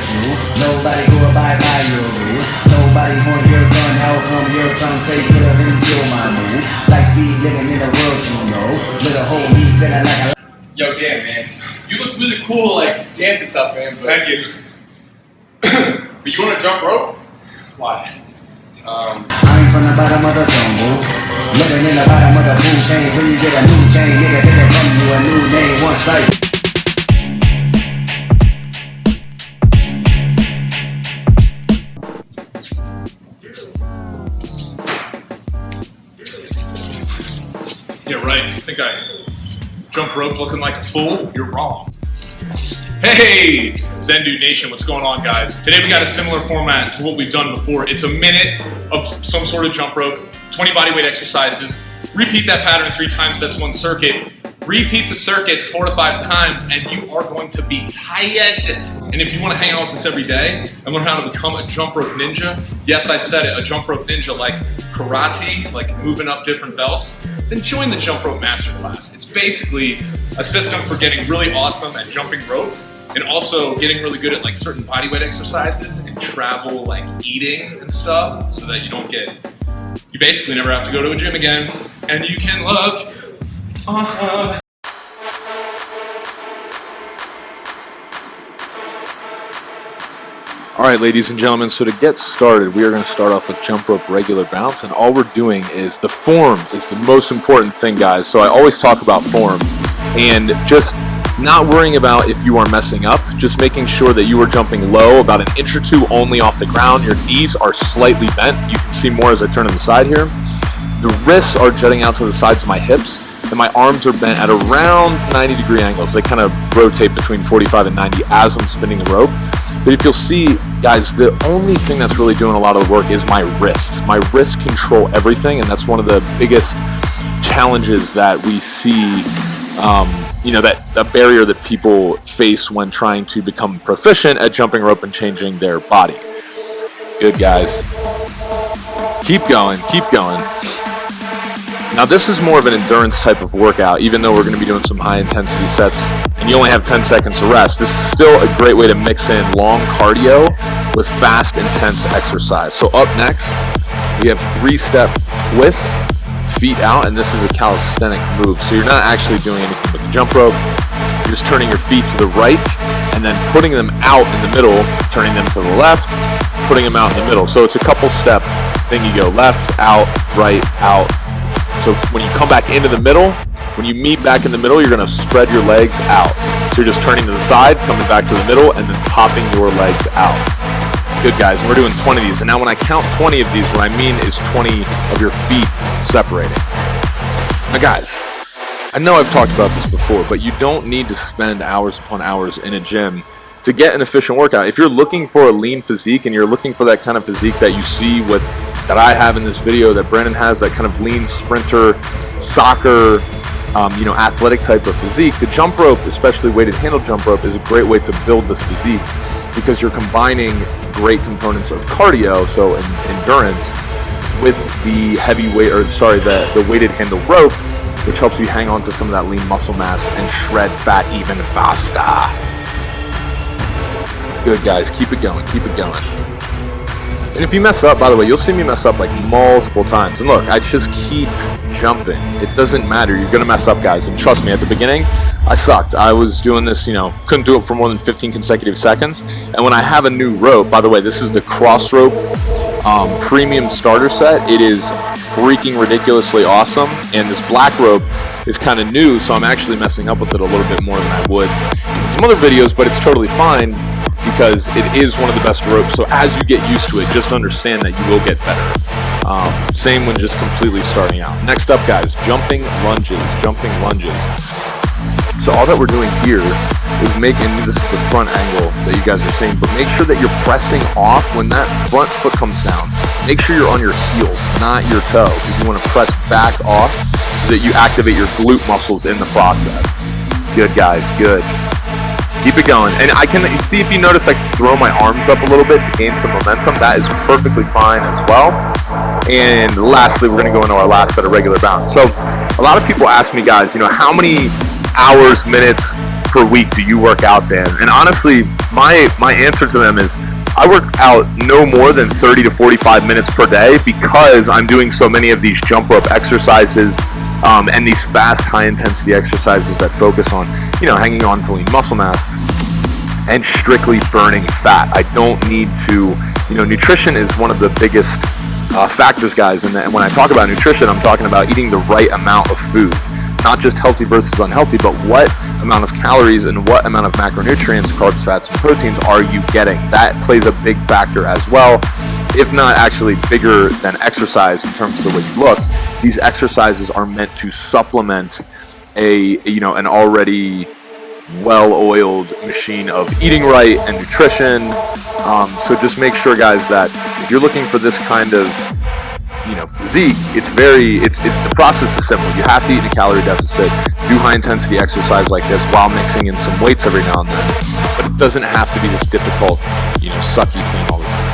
personal. Nobody go abide by your rule. Nobody want your gun. How come your tongue say put up and kill my move? Like speed living in the world, you know. Little whole me feeling like a Yo, Dan, man, you look really cool, like dancing stuff, man. But, Thank you. but you want to jump rope? Why? Um, I'm from the bottom of the jungle. Living in the bottom of the food chain. When you get a new chain, nigga, yeah, right. You think I jump rope looking like a fool? You're wrong. Hey, Zen Dude Nation, what's going on, guys? Today we got a similar format to what we've done before. It's a minute of some sort of jump rope, 20 bodyweight exercises. Repeat that pattern three times, that's one circuit. Repeat the circuit four to five times, and you are going to be tired. And if you want to hang out with us every day and learn how to become a jump rope ninja, yes, I said it, a jump rope ninja like karate, like moving up different belts, then join the Jump Rope Masterclass. It's basically a system for getting really awesome at jumping rope and also getting really good at like certain bodyweight exercises and travel like eating and stuff so that you don't get you basically never have to go to a gym again and you can look awesome All right, ladies and gentlemen, so to get started, we are going to start off with jump rope regular bounce, and all we're doing is the form is the most important thing, guys. So I always talk about form, and just not worrying about if you are messing up, just making sure that you are jumping low, about an inch or two only off the ground. Your knees are slightly bent. You can see more as I turn to the side here. The wrists are jutting out to the sides of my hips, and my arms are bent at around 90 degree angles. They kind of rotate between 45 and 90 as I'm spinning the rope. But if you'll see, guys, the only thing that's really doing a lot of the work is my wrists. My wrists control everything, and that's one of the biggest challenges that we see. Um, you know that a barrier that people face when trying to become proficient at jumping rope and changing their body. Good guys. Keep going, keep going. Now this is more of an endurance type of workout, even though we're going to be doing some high intensity sets and you only have 10 seconds to rest. This is still a great way to mix in long cardio with fast, intense exercise. So up next, we have three-step twist, feet out, and this is a calisthenic move. So you're not actually doing anything with the jump rope. You're just turning your feet to the right and then putting them out in the middle, turning them to the left, putting them out in the middle. So it's a couple step thing. You go left, out, right, out, so when you come back into the middle, when you meet back in the middle, you're going to spread your legs out. So you're just turning to the side, coming back to the middle, and then popping your legs out. Good, guys. and We're doing 20 of these. And now when I count 20 of these, what I mean is 20 of your feet separating. Now, guys, I know I've talked about this before, but you don't need to spend hours upon hours in a gym to get an efficient workout. If you're looking for a lean physique and you're looking for that kind of physique that you see with that I have in this video, that Brandon has, that kind of lean sprinter, soccer, um, you know, athletic type of physique, the jump rope, especially weighted handle jump rope, is a great way to build this physique because you're combining great components of cardio, so endurance, with the heavy weight, or sorry, the, the weighted handle rope, which helps you hang on to some of that lean muscle mass and shred fat even faster. Good guys, keep it going, keep it going. And if you mess up, by the way, you'll see me mess up like multiple times. And look, I just keep jumping. It doesn't matter. You're going to mess up, guys. And trust me, at the beginning, I sucked. I was doing this, you know, couldn't do it for more than 15 consecutive seconds. And when I have a new rope, by the way, this is the Crossrope um, Premium Starter Set. It is freaking ridiculously awesome. And this black rope is kind of new, so I'm actually messing up with it a little bit more than I would in some other videos, but it's totally fine because it is one of the best ropes. So as you get used to it, just understand that you will get better. Um, same when just completely starting out. Next up, guys, jumping lunges, jumping lunges. So all that we're doing here is making, this is the front angle that you guys are seeing, but make sure that you're pressing off when that front foot comes down. Make sure you're on your heels, not your toe, because you want to press back off so that you activate your glute muscles in the process. Good, guys, good. Keep it going. And I can see if you notice I can throw my arms up a little bit to gain some momentum. That is perfectly fine as well. And lastly, we're going to go into our last set of regular bounds. So a lot of people ask me, guys, you know, how many hours, minutes per week do you work out, Dan? And honestly, my my answer to them is I work out no more than 30 to 45 minutes per day because I'm doing so many of these jump rope exercises um, and these fast, high intensity exercises that focus on, you know, hanging on to lean muscle mass and strictly burning fat. I don't need to, you know, nutrition is one of the biggest uh, factors, guys. And, and when I talk about nutrition, I'm talking about eating the right amount of food, not just healthy versus unhealthy, but what amount of calories and what amount of macronutrients, carbs, fats, and proteins are you getting? That plays a big factor as well, if not actually bigger than exercise in terms of the way you look. These exercises are meant to supplement a you know an already well-oiled machine of eating right and nutrition. Um, so just make sure, guys, that if you're looking for this kind of you know physique, it's very it's it, the process is simple. You have to eat in a calorie deficit, do high intensity exercise like this while mixing in some weights every now and then. But it doesn't have to be this difficult, you know, sucky thing all the time.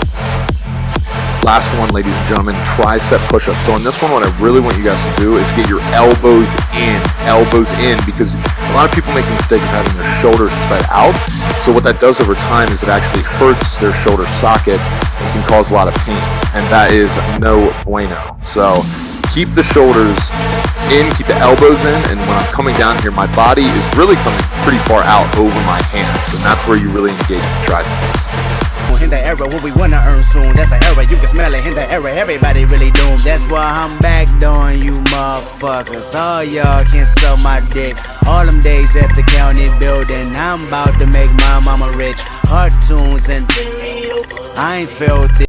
Last one, ladies and gentlemen, tricep push-up. So on this one, what I really want you guys to do is get your elbows in, elbows in, because a lot of people make the mistake of having their shoulders spread out. So what that does over time is it actually hurts their shoulder socket can cause a lot of pain, and that is no bueno. So keep the shoulders in, keep the elbows in, and when I'm coming down here, my body is really coming pretty far out over my hands, and that's where you really engage the triceps in the era what we wanna earn soon. That's an era, you can smell it in the era. Everybody really doomed. That's why I'm back doing you motherfuckers. All y'all can suck my dick. All them days at the county building. I'm about to make my mama rich. Cartoons and I ain't felt it.